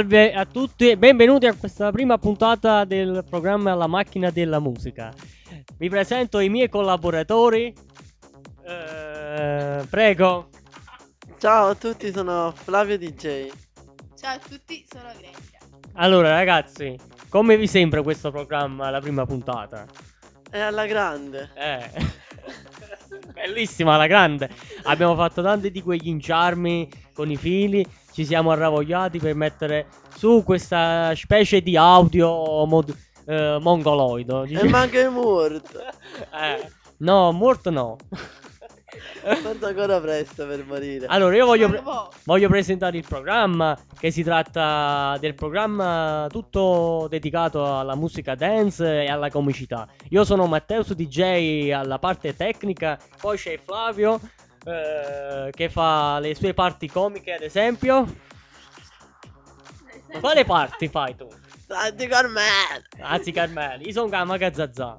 Salve a tutti e benvenuti a questa prima puntata del programma La macchina della musica. Vi presento i miei collaboratori. Eh, prego. Ciao a tutti, sono Flavio DJ. Ciao a tutti, sono Grecia. Allora ragazzi, come vi sembra questo programma, la prima puntata? È alla grande. Eh. Bellissima la grande. Abbiamo fatto tanti di quegli inciarmi con i fili. Ci siamo arravogliati per mettere su questa specie di audio mod- eh, mongoloido. E manca il morto. Eh, no, morto no. Forse ancora presto per morire. Allora, io voglio, pre- Bravo. voglio presentare il programma, che si tratta del programma tutto dedicato alla musica dance e alla comicità. Io sono Matteus DJ alla parte tecnica, poi c'è Flavio eh, che fa le sue parti comiche, ad esempio. Ma quale parti fai tu? Santi Carmelo. Anzi, Carmeli, io sono Gamaga Zazà.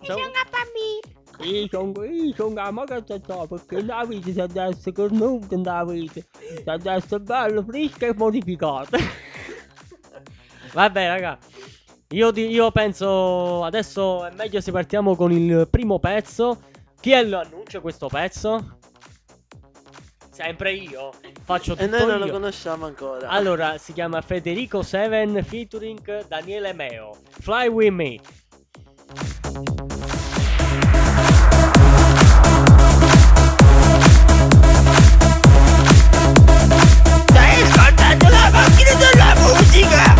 Io sono bambino. Io sono, io sono Gamaga Zazà perché la vita si deve essere cornuta nella vita. Si essere bella, fresca e modificata. Vabbè, raga. Io, di- io penso adesso è meglio se partiamo con il primo pezzo. Chi è lo annuncia questo pezzo? Sempre io. Faccio tutto E noi non lo io. conosciamo ancora. Allora, si chiama Federico Seven featuring Daniele Meo. Fly with me. Stai ascoltando la macchina della musica.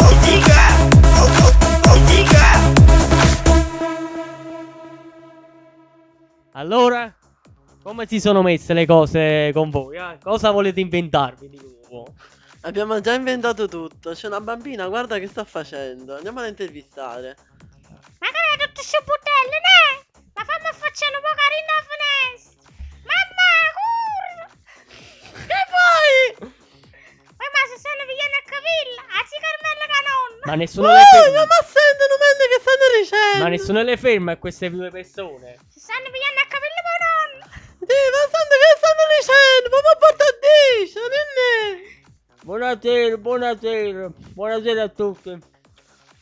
Musica. Musica. Allora, come si sono messe le cose con voi? eh? Cosa volete inventarvi di nuovo? Abbiamo già inventato tutto. C'è una bambina, guarda che sta facendo. Andiamo ad intervistare. Ma che è tutto questo butello, ne? Ma fammi facciare un po' carino a finestra. Mamma, curva. Che vuoi? Poi ma se sono viene a cavilla, a si Carmella Canonna. Ma nessuno le Oh, ferma. ma sentono mentre che stanno dicendo. Ma nessuno le ferma a queste due persone. Si stanno viene a nonna. Sì, ma sento che stanno dicendo. Ma mi porta a dice, non Buonasera, buonasera. Buonasera a tutti.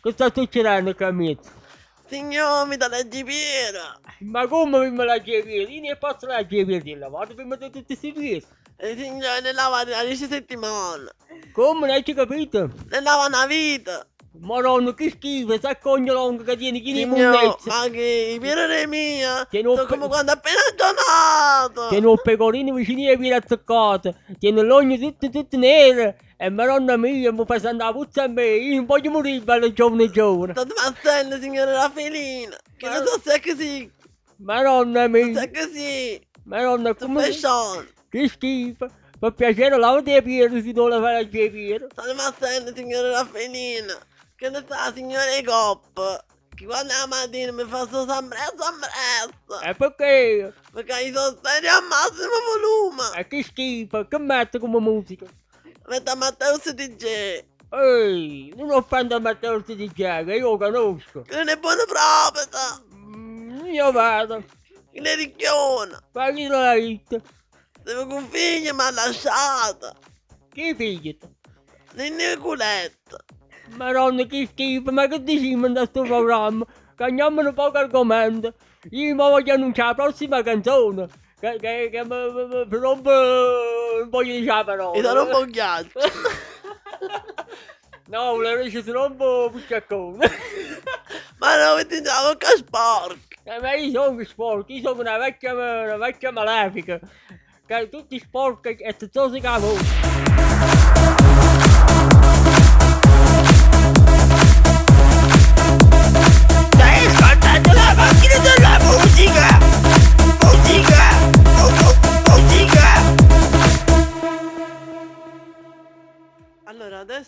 Che sta succedendo, Camito? Signor, mi dà la gibiera. Ma come prima la chiavere? Io ne posso la chiavere di lavoro prima di tutti questi piedi. E signore, ne lava da 10 settimane. Come, non hai capito? Ne lava una vita. Madonna, che schifo, sta cogno lungo che tieni chi ne Signor, munnezza. ma che pirere mia. Non Sono pe- come quando appena donato. Tiene un pecorino vicino ai piedi attaccati. Tiene l'ogno tutto, tutto nero. E madonna mia, mi fa la puzza a me. Io non voglio morire, bello giovane giovane. State passando, signore Raffelina. Che Ma- non so se è così. Madonna Se mia. è così. Madonna, come... Che schifo. Per piacere, lavati i piedi se non la fai la chiavere. State passando, signore Raffelina. Che ne sa, signore Cop. Che quando la mattina mi fa sto sambrezzo, sambrezzo. E perché? Perché i sosteni a massimo volume. E che schifo, che mette come musica. Metta Matteus DJ. Ehi, non offendo Matteo di Giaga, io lo conosco. Che non è buona proprietà. Mm, io vado. Che ne ricchiona. Ma chi l'ha detto? Devo con figlia mi ha lasciata. Chi figli? Ninni culetta. Madonna che schifo, ma che dici in questo programma? Cambiamo un poco argomento. Io mi voglio annunciare la prossima canzone. Che, che, che mi, mi, mi, rompe... Non voglio dire la parola. Mi darò un po' ghiaccio. No, le dice si rompe un pucciaccone. Ma non dice la bocca sporca. Eh, ma io sono sporco, io sono una vecchia, una vecchia malefica. Che tutti sporchi e tutti che amo.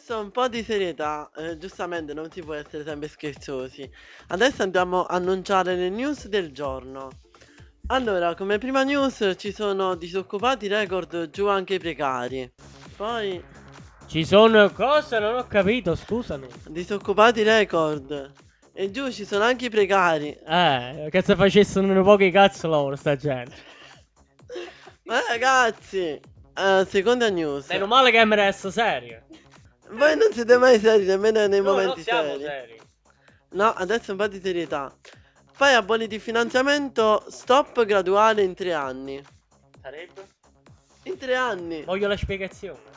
Adesso un po' di serietà. eh, giustamente non si può essere sempre scherzosi. Adesso andiamo a annunciare le news del giorno. Allora, come prima news ci sono disoccupati record giù anche i precari. Poi Ci sono cose, non ho capito, scusami. disoccupati record. E giù ci sono anche i precari. Eh, che se facessero un po' che cazzo loro sta gente. Ma ragazzi, eh, seconda news. Meno male che mi resta serio. Voi non siete mai seri nemmeno nei non momenti siamo seri. seri. No, adesso un po' di serietà. Poi aboliti il finanziamento stop graduale in tre anni. Sarebbe? In tre anni. Voglio la spiegazione.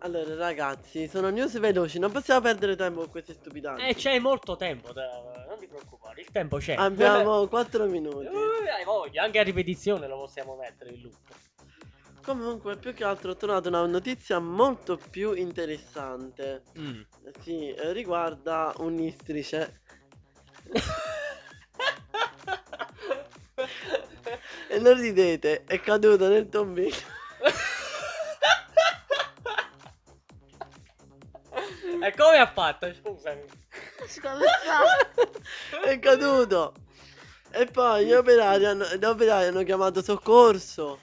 Allora, ragazzi, sono news veloci, non possiamo perdere tempo con queste stupidate. Eh, c'è molto tempo, da- non ti preoccupare, il tempo c'è. Abbiamo 4 minuti. Eh, hai voglia, anche a ripetizione lo possiamo mettere in loop. Comunque, più che altro ho trovato una notizia molto più interessante. Mm. Sì, eh, riguarda un'istrice. E non ridete, è caduto nel tombino. e come ha fatto? Scusami. È caduto. E poi gli operai hanno, gli operai hanno chiamato soccorso.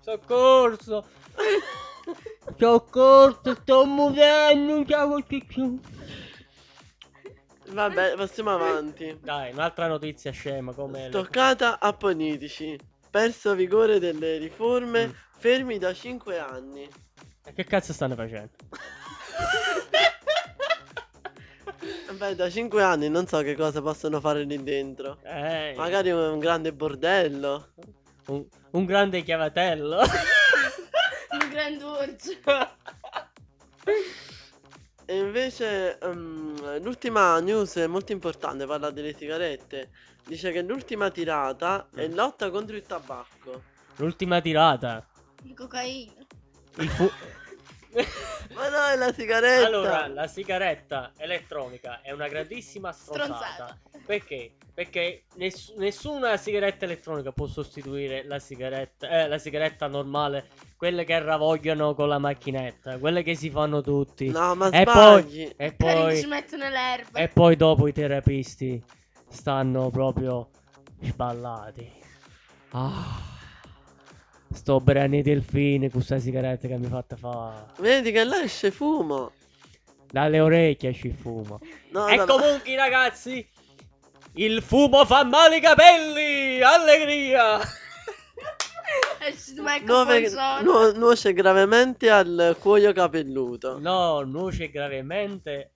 Soccorso. Soccorso, sto morendo, non ce più. Vabbè, passiamo avanti. Dai, un'altra notizia scema come... le- Toccata a politici. Perso vigore delle riforme, Mm. fermi da 5 anni. E Che cazzo stanno facendo? Beh, da 5 anni non so che cosa possono fare lì dentro. Eh, Magari un grande bordello. Un, un grande chiavatello. Un grande orso. E invece ehm, l'ultima news è molto importante, parla delle sigarette. Dice che l'ultima tirata è Mm. lotta contro il tabacco. L'ultima tirata. Di cocaina. Il fu- Ma no, è la sigaretta. allora, la sigaretta elettronica è una grandissima stronzata. Stronzata. Perché? Perché ness- nessuna sigaretta elettronica può sostituire la sigaretta, eh, la sigaretta normale, quelle che ravogliano con la macchinetta, quelle che si fanno tutti. No, ma e sbagli. poi, e Quelli ci poi, mettono l'erba. e poi dopo i terapisti stanno proprio sballati. Ah, sto bene i delfini con questa sigaretta che mi fatta fare. Vedi che là esce fumo. Dalle orecchie ci fumo. No, E no, no. comunque ragazzi, il fumo fa male i capelli! Allegria! Nuove- nu- nuoce gravemente al cuoio capelluto. No, nuoce gravemente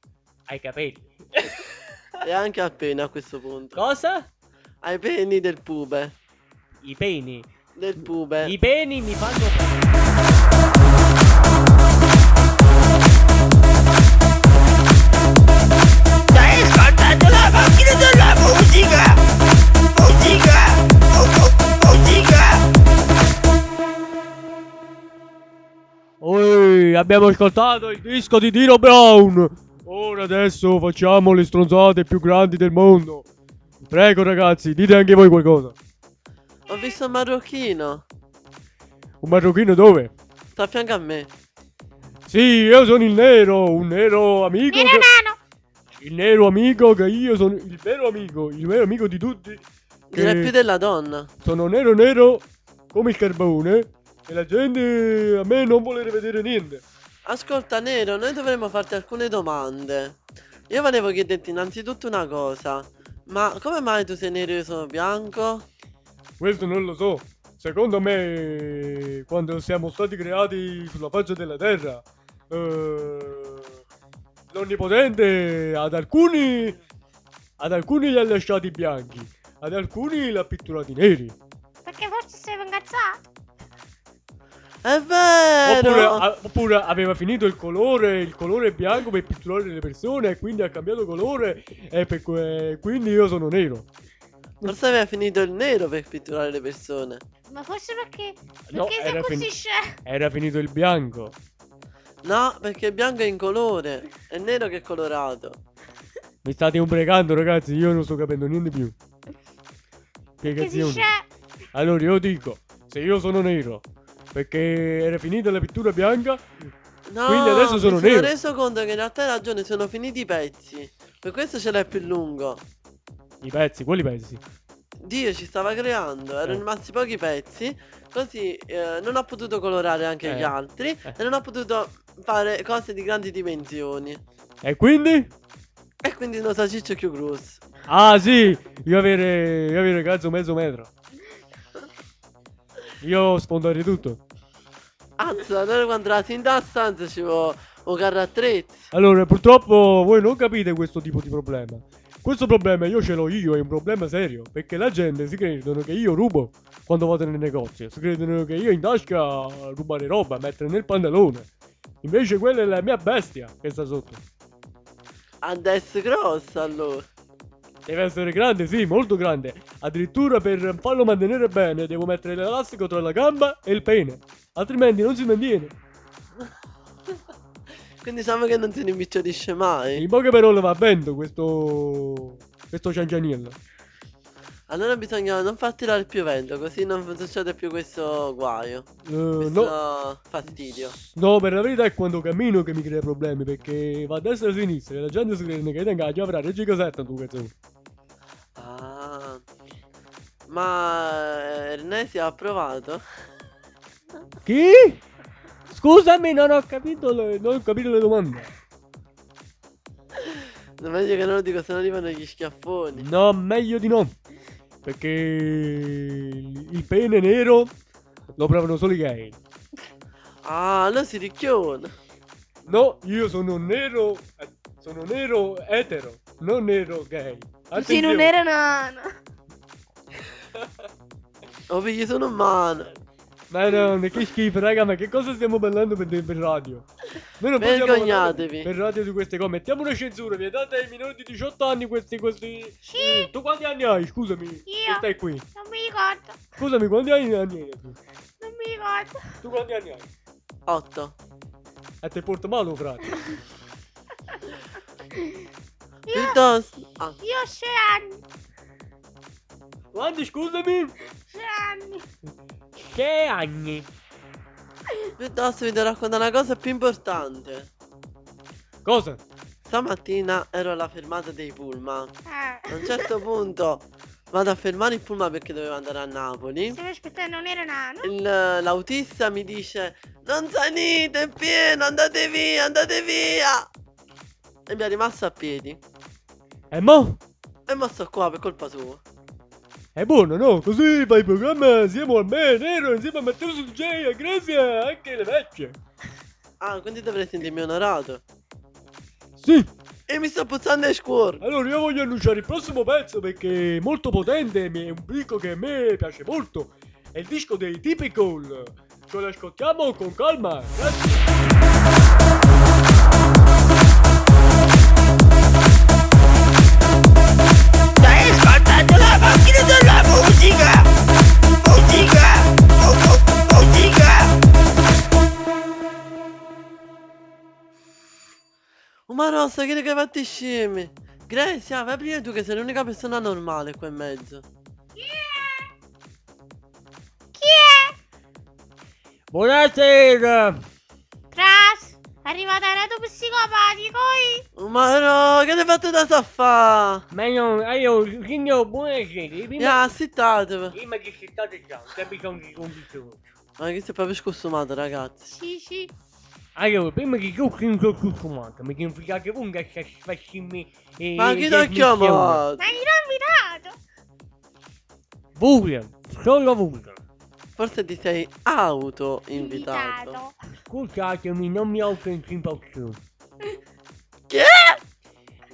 ai capelli. E anche al pene a questo punto. Cosa? Ai peni del pube. I peni. Del pube. I peni mi fanno... abbiamo ascoltato il disco di Dino Brown. Ora adesso facciamo le stronzate più grandi del mondo. Prego ragazzi, dite anche voi qualcosa. Ho visto un marocchino. Un marocchino dove? Sta a fianco a me. Sì, io sono il nero, un nero amico. Nero che-. Il nero amico che io sono il vero amico, il vero amico di tutti. Direi più della donna. sono nero nero come il carbone e la gente a me non vuole vedere niente. Ascolta Nero, noi dovremmo farti alcune domande. Io volevo chiederti innanzitutto una cosa. Ma come mai tu sei nero e io sono bianco? Questo non lo so. Secondo me, quando siamo stati creati sulla faccia della terra, eh, l'onnipotente ad alcuni, ad alcuni li ha lasciati bianchi, ad alcuni li ha pitturati neri. È vero! Oppure, a- oppure aveva finito il colore, il colore bianco per pitturare le persone e quindi ha cambiato colore e per que- quindi io sono nero. Forse aveva finito il nero per pitturare le persone. Ma forse perché. No, Perché sei era, scemo. era finito il bianco. No, perché il bianco è in colore. È nero che è colorato. Mi state umbrecando ragazzi, io non sto capendo niente più. Sei Spiegazioni. Allora io dico, se io sono nero, perché era finita la pittura bianca, No, Quindi adesso sono mi nero. sono reso conto che in realtà hai ragione, sono finiti i pezzi. Per questo ce l'hai più lungo. i pezzi, quali pezzi? Dio ci stava creando, erano Eh. rimasti pochi pezzi, così eh, non ho potuto colorare anche Eh. gli altri Eh. e non ho potuto fare cose di grandi dimensioni. E quindi? E quindi non so ciccio più grosso. Ah sì, io avere, io avere cazzo mezzo metro. Io spondare tutto. Azza, allora quando la in da stanza ci vuole un carro attrezzi. Allora, purtroppo voi non capite questo tipo di problema. Questo problema io ce l'ho io, è un problema serio. Perché la gente si credono che io rubo quando vado nel negozio. Si credono che io in tasca rubare roba, mettere nel pantalone. Invece quella è la mia bestia che sta sotto. Adesso grossa allora. Deve essere grande, sì, molto grande. Addirittura per farlo mantenere bene devo mettere l'elastico tra la gamba e il pene. Altrimenti non si mantiene. Quindi diciamo che non si rimpicciolisce mai. In poche parole va vento questo... questo ciancianiello. Allora bisogna non far tirare più vento, così non succede più questo guaio. Eh, Questo no, fastidio. no, per la verità è quando cammino che mi crea problemi perché va a destra e a sinistra e la gente si crede che tenga la chiave Reggi Casetta tu cazzo. Ah. Ma eh, Ernesi ha provato? Chi? Scusami, non ho capito le, non ho capito le domande. Non meglio che non lo dico, se no arrivano gli schiaffoni. No, meglio di no. Perché il pene nero lo provano solo i gay. Ah, allora si ricchiona. No, io sono nero, eh, sono nero etero, non nero gay. Sì, non Attenzione. era nana. Oh, figli sono umano. Ma no, che schifo, raga, ma che cosa stiamo parlando per, per radio? Noi non possiamo Vergognatevi. Per radio di queste cose. Mettiamo una censura, vietate ai minori di 18 anni questi, questi... Sì. Eh, tu quanti anni hai? Scusami. Io. Che stai qui? Non mi ricordo. Scusami, quanti anni anni hai? tu? Non mi ricordo. Tu quanti anni hai? 8. E te porta male, frate. Io, Piuttosto. Ah, io ho 6 anni. Quanti, scusami? 6 anni. Che anni? piuttosto vi devo raccontare una cosa più importante. Cosa? Stamattina ero alla fermata dei pullman. Eh. A un certo punto vado a fermare il pullman perché dovevo andare a Napoli. Stavo aspettando, non era nano. Il- L'autista mi dice Non salite, è pieno, andate via, andate via E mi è rimasto a piedi E mo? E mo sto qua per colpa sua È buono, no? Così fai il programma siamo a me, nero, insieme a Matteo su DJ, a Grazia, anche le vecchie. Ah, quindi dovrei sentirmi onorato Sì. E mi sto puzzando il cuore Allora io voglio annunciare il prossimo pezzo perché è molto potente, mi- è un disco che a me piace molto. È il disco dei Typical. Ce lo ascoltiamo con calma. Grazie. La macchina della musica! Musica! Oh, oh, musica! Oh ma rossa, che che fatti scemi Grazia, vai prima tu che sei l'unica persona normale qua in mezzo Chi è? Chi è? Buonasera. Crash. Reto psicopatico. ma no, che ti hai fatto da saffa? Ma no, io, signor, buonasera. Mi Prima, ha assitato prima che si state già, c'è bisogno di bisogno. Ma che sei proprio scostumato ragazzi Sì, sì. Allora, prima che tutto in consumato, mi significate voi che si facciami... eh, Ma chi ti ha chiamato? Ma io l'ho invitato. Voi, solo voi. Forse ti sei auto invitato. Scusatemi, non mi autoinvito Che?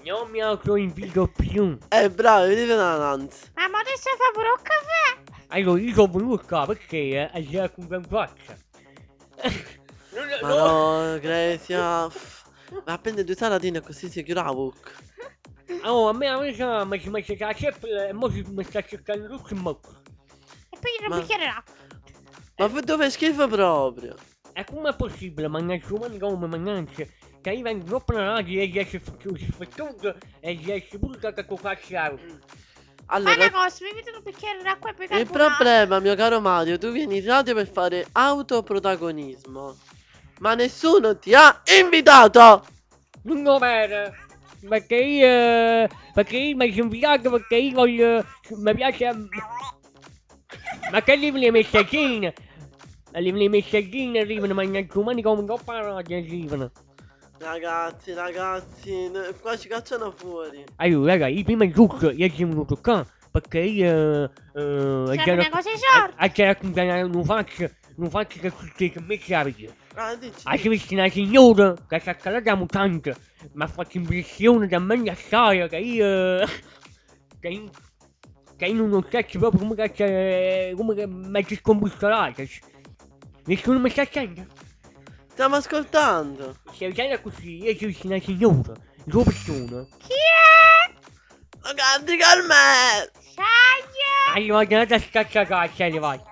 Non mi autoinvito più. Eh bravo, vedi una nanza Ma mo adesso fa pure un caffè. Allora, io sono qua perché eh, c'era con in faccia. Ma no. Grecia Ma appende due salatine così si chiude la bocca Oh, a me a me sa, ma si mette la ceppola e mo si mi sta cercando tutto in bocca. E poi non Ma- mi chiederà. Ma dove schifo proprio E com'è possibile mangiare umani come mangiare? Che io vengo troppo nati e riesce a fare e riesce pure a una Allora cosa, mi metti un bicchiere d'acqua e poi Il problema mio caro Mario Tu vieni in radio per fare autoprotagonismo Ma nessuno ti ha invitato Non lo vero. Perché io... Perché io mi sono invitato perché io voglio... Mi piace... Ma che arrivano le messaggine? Arrivano le messaggine, arrivano mangiare umani come coppa radio arrivano. Ragazzi, ragazzi n- Qua ci cacciano fuori Allora, raga, io prima di tutto io sono venuto qua perché io... Eh, C'è una cosa di sorte. A c'era con una faccia non faccio che tutti che me capita. Ah, dici. Hai visto una signora che si è calata la mutante, mi ha fatto impressione da me assai che io... che in, che io non stesso proprio come che c'è... come che mezzo scombussolata. Nessuno mi sta sentendo? Stiamo ascoltando. Se viene così, io ho visto una signora, due persone, Chi è? Lo canti con me. Saia! arrivate una scacciacaccia, arrivate.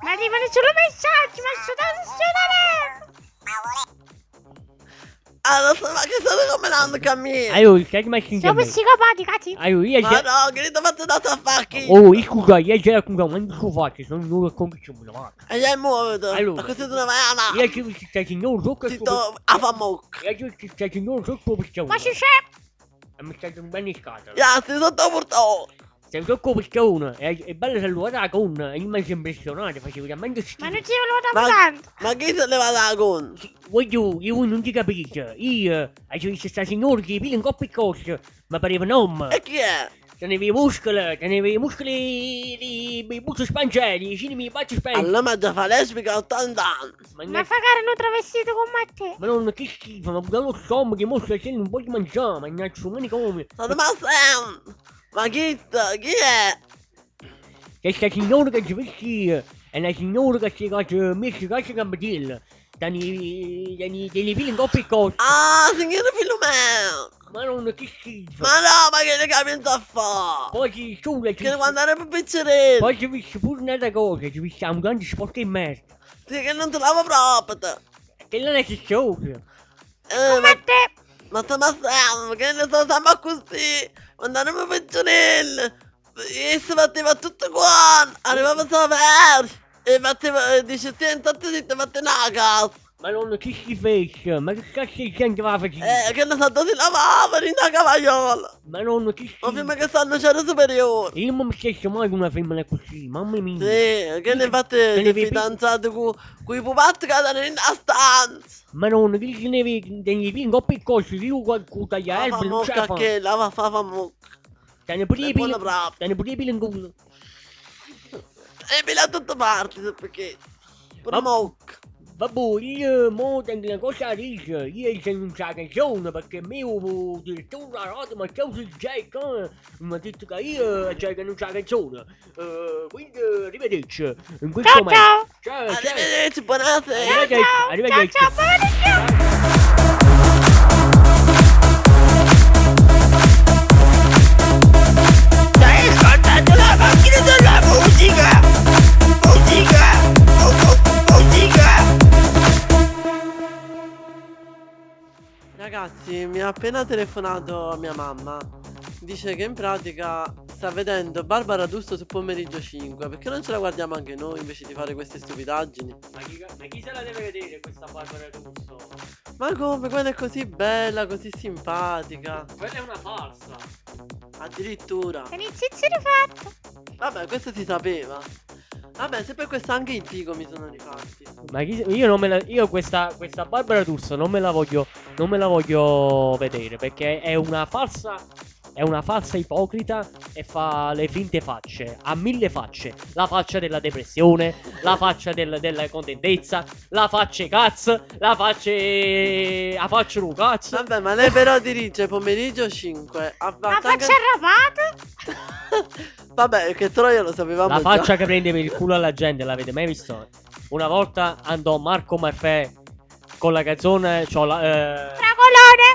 Ma arrivano solo messaggi, ma sono da suonare! Allora, sto- ma che state combinando con me? Allora, stai messo in Siamo me. psicopati, cazzi! Allora, io Ma già... no, che ti ho fatto da tafacchi. Oh, scusa, io già scusa, ma non so fare, sono un nuovo convinzione, ma... E già muoveto. Allora. Ma così tu ne vai a Io ho visto questa signora sotto Ti il sto a fa mucca. Io ho visto questa signora sotto il persone. Ma ci c'è? E mi stai un bene in scatola. Ya, stai sotto portato. Sei sotto il persone, è, è bello salutare la con, e io mi sono impressionato, facevo veramente schifo. Ma non ci volevo da Ma- tanto! Ma chi se ne va da con? Voglio, io non ti capisco, io, ho visto questa signora che pila un coppo di cose, ma pareva un uomo. E chi è? Teneva i muscoli, teneva i muscoli di i bucci spangeli, vicini mi faccio spengere. Allora ma già fa lesbica a 80 anni. Ma Ma non fagare non travestito con me ma non che schifo, ma pure lo stomaco che mostra che non voglio mangiare, ma non so come. State ma sem. Ma chi sta? Chi è? Questa signora che ci vesti è una signora che si è messa in casa campadilla. Dani, dani, dani pili in coppia e cose. Ah, signore Filomeno. Ma non che schifo. Ma no, ma che le capienza a fa? Poi ci sono, ci Che devo andare per pizzerino. Poi ci vesti pure un'altra cosa, ci vesti un grande sporco in merda. Sì, che non te lavo proprio. te. Che non è che cosa. Eh, ma, Come te! Ma ma sem, che ne so, siamo così. Andare per pizzerino. E si batteva tutto qua. Arrivava Saver. E batteva, e dice, senti, ti ti fate una casa. Ma non che schifo, ma che cazzo di gente va a fare? Eh, che ne so, si lavava in una cavagliola. Ma non che Ma schifo. prima che stanno c'era superiore. Io non mi stesso mai con una femmina così, mamma mia. Sì, che ne fate le fidanzate con i pupazzi che erano in stanza? Ma non che ce ne vedi, degli e cose, io qualcuno taglia fa non ce la fa. che la fa fa mocca. Te ne pure È i pili, buona brava. te ne pure i pili in culo. E mi da tutte parti, sai perché? Ma- io mo tengo una cosa a dire, io sono un sa canzone perché il mio direttore della radio mi ha chiesto il Jack, eh, mi ha detto che io c'è che non sa canzone. Eh, quindi arrivederci. In questo Ciao momento. ciao! Ciao, ciao. Arrivederci, buonasera. Arrivederci, Ciao arrivederci. ciao! Pomeriggio! Stai ascoltando la Ragazzi, mi ha appena telefonato mia mamma. Dice che in pratica sta vedendo Barbara D'Urso su pomeriggio 5. Perché non ce la guardiamo anche noi invece di fare queste stupidaggini? Ma chi, ma chi se la deve vedere questa Barbara Russo? Ma come? Quella è così bella, così simpatica. Quella è una falsa. Addirittura. E inizizi rifatto! Vabbè, questo si sapeva. Vabbè, se per questo anche i figo mi sono rifatti. Ma chi, io non me la, io questa, questa Barbara D'Urso non me la voglio, non me la voglio vedere perché è una falsa, è una falsa ipocrita e fa le finte facce, ha mille facce, la faccia della depressione, la faccia del- della contentezza, la faccia cazzo, la faccia, la faccia un cazzo. Vabbè, ma lei però dirige pomeriggio 5. Ha La faccia arrabbiata! Vabbè, che troia lo sapevamo La già. faccia che prende per il culo alla gente, l'avete mai visto? Una volta andò Marco Maffè con la canzone, c'ho la, eh, Fragolone!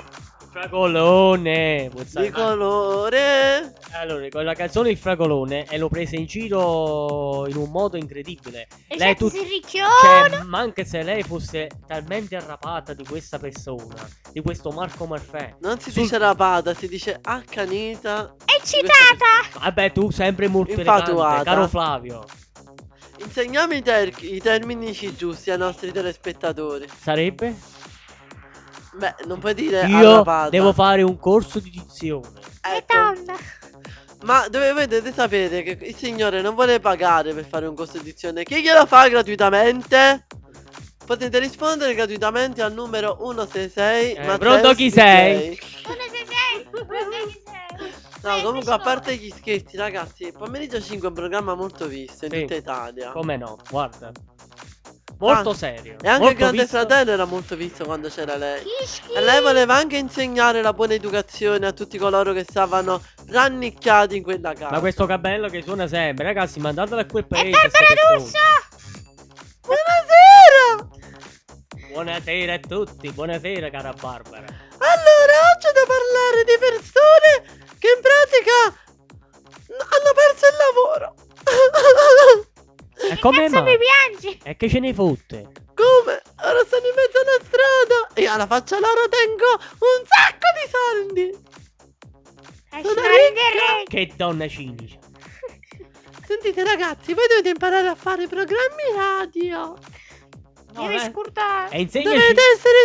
Fragolone, Di colore. Allora, con la canzone Il Fragolone e lo prese in giro in un modo incredibile. E Lei c'è tut- si Cioè, ricchiona! ma anche se lei fosse talmente arrapata di questa persona, di questo Marco Maffè. Non si Sul- dice rapata, si dice accanita. Eccitata! Vabbè, tu sempre molto Infatuata. elegante, caro Flavio. Insegniamo i, ter- i termini giusti ai nostri telespettatori. Sarebbe? Beh, non puoi dire Io devo fare un corso di dizione. E Ecco. Ma dovete sapere che il signore non vuole pagare per fare un corso di dizione. Chi glielo fa gratuitamente? Potete rispondere gratuitamente al numero 166. Eh, Matteo pronto chi sei? Come sei sei? Come sei sei? No, comunque a parte gli scherzi, ragazzi, pomeriggio 5 è un programma molto visto in Sì. tutta Italia. Come no? Guarda. Molto Ah, serio. E anche il Grande visto- Fratello era molto visto quando c'era lei. E lei voleva anche insegnare la buona educazione a tutti coloro che stavano rannicchiati in quella casa. Ma questo cabello che suona sempre, ragazzi, mandatelo a quel E paese. D'Urso! Buonasera! Buonasera a tutti, buonasera cara Barbara. Allora, oggi da parlare di persone che in pratica hanno perso il lavoro. E Che come cazzo mai? mi piangi? E che ce ne fotte? Come? Ora stanno in mezzo alla strada e alla faccia loro tengo un sacco di soldi. Esci Sono ricca. Che donna cinica. Sentite ragazzi, voi dovete imparare a fare programmi radio. No, Devi eh. scurtare. E insegnaci. Dovete essere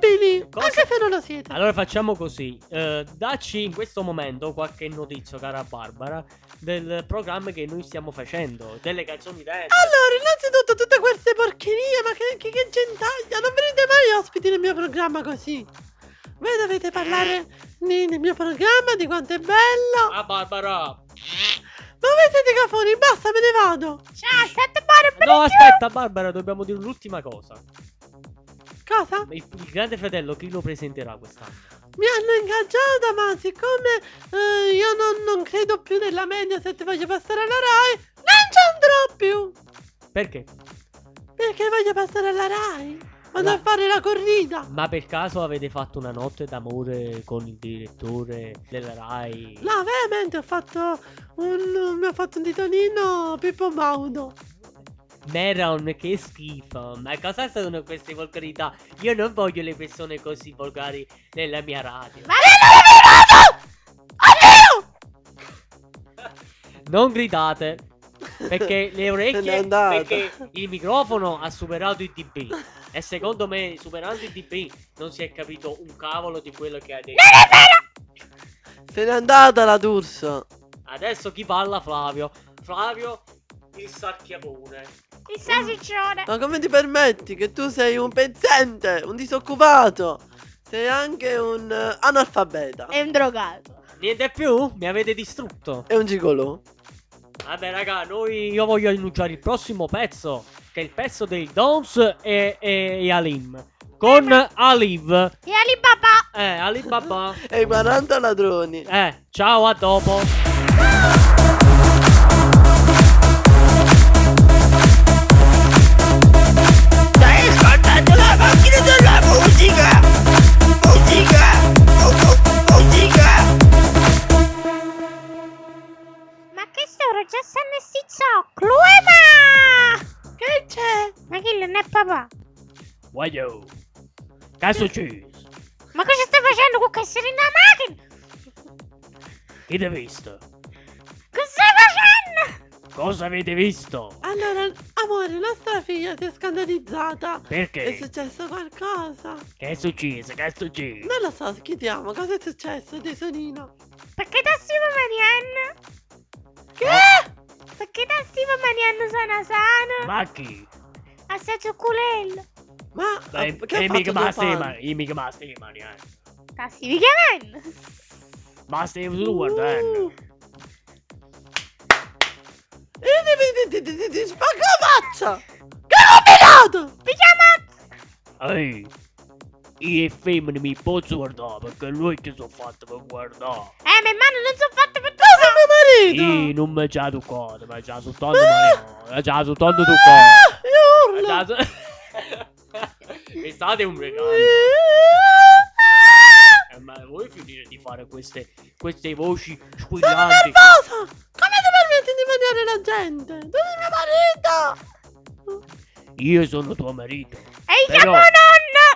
sensibili, Cosa? anche se non lo siete. Allora facciamo così, eh, dacci in questo momento qualche notizia, cara Barbara, del programma che noi stiamo facendo, delle canzoni dance. Allora, innanzitutto tutte queste porcherie, ma che, che, che gentaglia, non venite mai ospiti nel mio programma così. Voi dovete parlare di- nel mio programma, di quanto è bello. Ah Barbara! Ma voi siete cafoni, basta, me ne vado. Ciao, state buone per No, aspetta Barbara, dobbiamo dire l'ultima cosa. Cosa? Il, il grande fratello chi lo presenterà quest'anno? Mi hanno ingaggiata, ma siccome eh, io non, non credo più nella Mediaset, voglio passare alla Rai, non ci andrò più. Perché? Perché voglio passare alla Rai. Vado La- a fare la corrida. Ma per caso avete fatto una notte d'amore con il direttore della Rai? No, veramente ho fatto un. Mi ha fatto un titolino Pippo Baudo. Meron, che schifo. Ma cosa sono queste volgarità? Io non voglio le persone così volgari nella mia radio. Ma Non gridate. Perché le orecchie. Perché il microfono ha superato il dB. E secondo me, superando il dB, non si è capito un cavolo di quello che ha detto. Se n'è andata la D'Urso. Adesso chi parla? Flavio. Flavio, il sarchiapone. il salsiccione. Ma come ti permetti che tu sei un pezzente, un disoccupato? Sei anche un eh, analfabeta. È un drogato. Niente più? Mi avete distrutto. E un gigolò. Vabbè, raga, noi io voglio annunciare il prossimo pezzo. Che è il pezzo dei Dons e, e, e Alim. Con Aliv. E Alibaba. Eh, Alibaba. E i 40 ladroni. Eh, ciao, a dopo. Sto già stanno sti zoccolo? Eh, ma! Che c'è? Ma chi non è papà? Voglio. Caso cheese. Ma cosa stai facendo con sei in macchina? Chi ti ha visto? Che stai facendo? Cosa avete visto? Allora, amore, nostra figlia si è scandalizzata. È Perché? successo qualcosa? Che è successo? Che è successo? Non lo so, chiediamo, cosa è successo, tesorino? Perché da maniando? Che? Perché da stiamo maniando sana sana? Ma chi? Assaggio culello. Ma Beh, ah, che ha e fatto ma stai, ma io mica ma stai, ma niente. Da stivi chiamando? Ma stai tu guardando. Ti, ti, ti, ti, ti spacca la faccia! Che combinato! Mi chiama... Ehi, io e femmine mi posso guardare perché lui ti sono fatto per guardare. Eh, ma mano non sono fatte per marito! Io non mi già toccato, ma già soltanto Mariano. Ma già soltanto toccato. Ah, io urlo! Mi state un regalo. Eh, ma vuoi finire di fare queste, queste voci Sono squillanti? nervosa! Come ti permetti di mangiare la gente? Tu sei mio marito! Io sono tuo marito. E Però- chiamo nonna.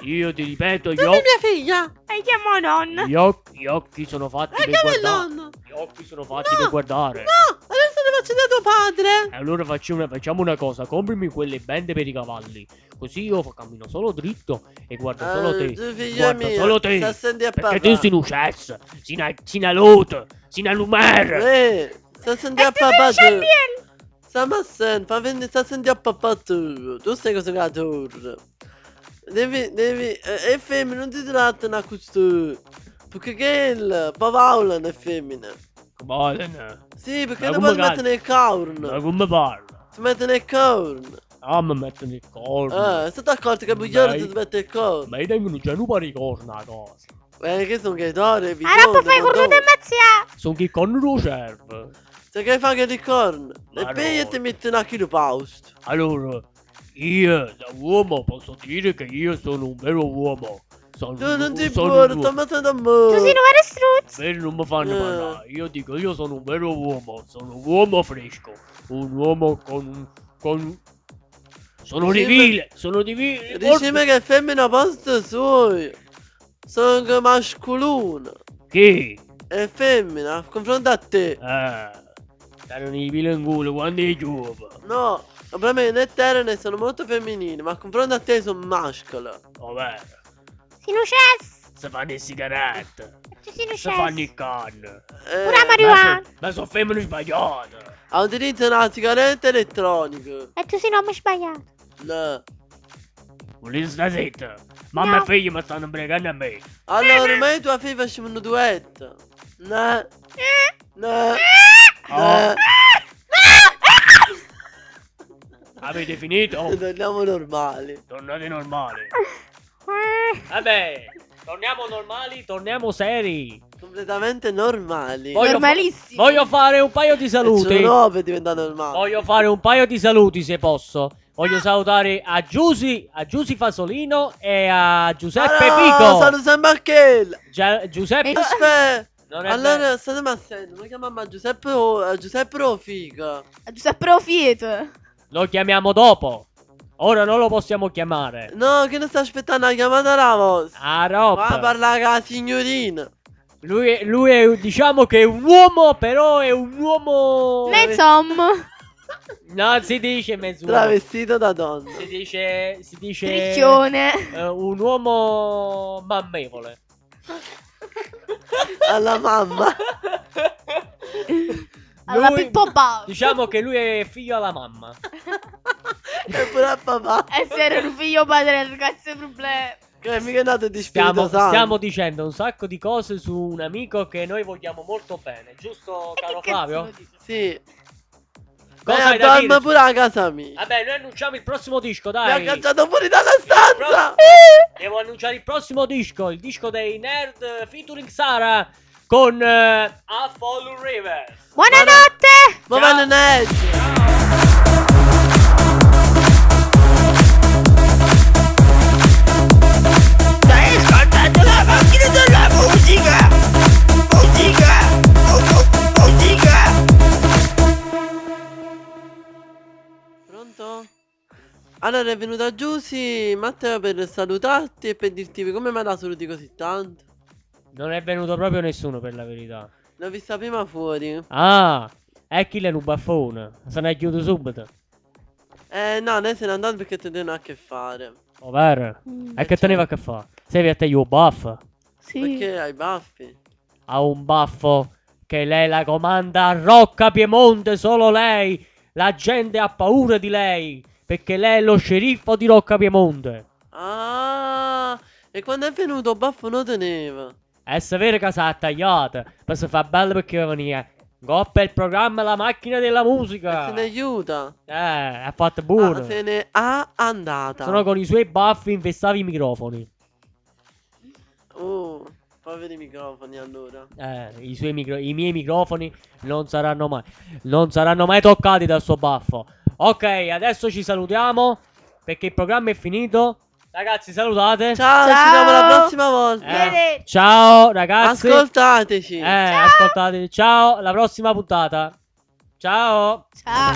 Io ti ripeto, gli Tu sei mia figlia! E chiamo nonna. gli occhi, gli occhi sono fatti E per guardare. nonno? Occhi sono fatti No, per guardare. No! Adesso le faccio da tuo padre! E allora facciamo una, facciamo una cosa, comprimi quelle bende per i cavalli. Così io cammino solo dritto e guardo solo Eh, te. Guarda mia, solo te. sta senti a Perché papà. tu sei un cesso, sei una, sei una lotta, sei una lumer. Eh, sta senti E a papà tu! c'è niente. Stiamo assente, fa venire, sta senti a papà tu! Tu stai cosa che torre! Devi, devi, eh, è femmina, non ti trattano a questo! Perché che il Paolo è femmina! Come, Sì, perché Ma poi si mettono il ma corno! come parla? Si mettono il corno! Ah, mi mettono il corno. Eh, state accorti che bugliore Dai. ti mette il corno? Ma io tengono già un pari di corno a cosa. Eh, che sono gaitore, Ah, non puoi fare corno di mazzia. Sono che corno lo serve. Se che fai che di corno? Ma E poi ti metti una chilo paust. Allora, io da uomo posso dire che io sono un vero uomo. Sono, Tu non ti un sto mettendo a Tu mo. sei un vero struzzo. Vero, non mi fanno Eh. parlare. Io dico, io sono un vero uomo. Sono un uomo fresco. Un uomo con... con... Sono Dicimi- divile, sono divile. Dicimi che femmina posto suoi. Sono che masculino. Chi? È femmina, a confronto a te. Eh, stanno i pile in culo quando è giovane. No, il problema è che né sono molto femminili, ma a confronto a te sono maschile. Ovvero, Cesso. se fanno le sigarette, se fanno il cesso. canne. Eh, Pure a marijuana. Ma sono femmine sbagliate. Utilizzano la sigaretta elettronica. E tu sei un uomo sbagliato. No. Volete sta zitta? Mamma No. e figlia mi stanno bregando a me. Allora, io e tua figlia facciamo un duetto. No, Eh. no, Oh, no. avete finito? Torniamo normali. Tornate normali. Vabbè, torniamo normali, torniamo seri. Completamente normali. Voglio, Normalissimo. voglio fare un paio di saluti. Sono per diventare normali. Voglio fare un paio di saluti se posso. Voglio salutare a Giusy, a Giusy Fasolino e a Giuseppe Allora, Pico. Sono sempre a. Gia- Giuseppe. È Allora, state assendo, mi chiamiamo Giuseppe o Giuseppe Rofiga. Giuseppe Profieto. Lo chiamiamo dopo. Ora non lo possiamo chiamare. No, che ne sta aspettando la chiamata vostra? Ah, Va Rob. a parlare con la signorina. Lui, è, lui è, diciamo che è un uomo, però è un uomo. Mezzom. No, si dice mezzo. Travestito da donna. Si dice. Si dice. Tricchione. eh, un uomo mammevole. Alla mamma. Alla Lui- Pippo Bauer. Diciamo che lui è figlio alla mamma. E pure a papà. Essere un figlio padre ragazzi è un problema. Che è mica nato di spirito Stiamo, santo. stiamo dicendo un sacco di cose su un amico che noi vogliamo molto bene, giusto, caro cazzo Flavio? Sì. Cosa Eh, hai da pure a casa mia. Vabbè, noi annunciamo il prossimo disco, Mi ha dai. cacciato fuori dalla stanza. Devo annunciare il prossimo disco, il disco dei Nerd featuring Sara con eh, A Fall Rivers. Buonanotte. Ma Ciao. Allora è venuta Giusy, Matteo per salutarti e per dirti come mai la saluti così tanto. Non è venuto proprio nessuno per la verità. L'ho vista prima fuori. Ah, è chi è un baffone. Se ne è chiuso subito. Eh no, lei se n'è andata perché te ne ha a che fare. Ovvero. E che teneva a che fare? Sei a te io baff? Sì. Perché hai i baffi? Ha un baffo che lei la comanda a Rocca Piemonte, solo lei. La gente ha paura di lei. Perché lei è lo sceriffo di Rocca Piemonte. Ah, e quando è venuto baffo non teneva. È severo che si è tagliata. Per si fa bello perché veniva. Coppa il programma La macchina della musica. Se ne aiuta. Eh, ha fatto Ah, buono. se ne ha andata. Sono con i suoi baffi infestava i microfoni. Oh, poveri microfoni allora. Eh, i, suoi micro- i miei microfoni non saranno mai. Non saranno mai toccati dal suo baffo. Ok, adesso ci salutiamo. Perché il programma è finito. Ragazzi, salutate. Ciao, ci Ciao. vediamo la prossima volta. Eh, ciao, ragazzi. Ascoltateci. Eh, ascoltate. Ciao, alla prossima puntata. Ciao. Ciao.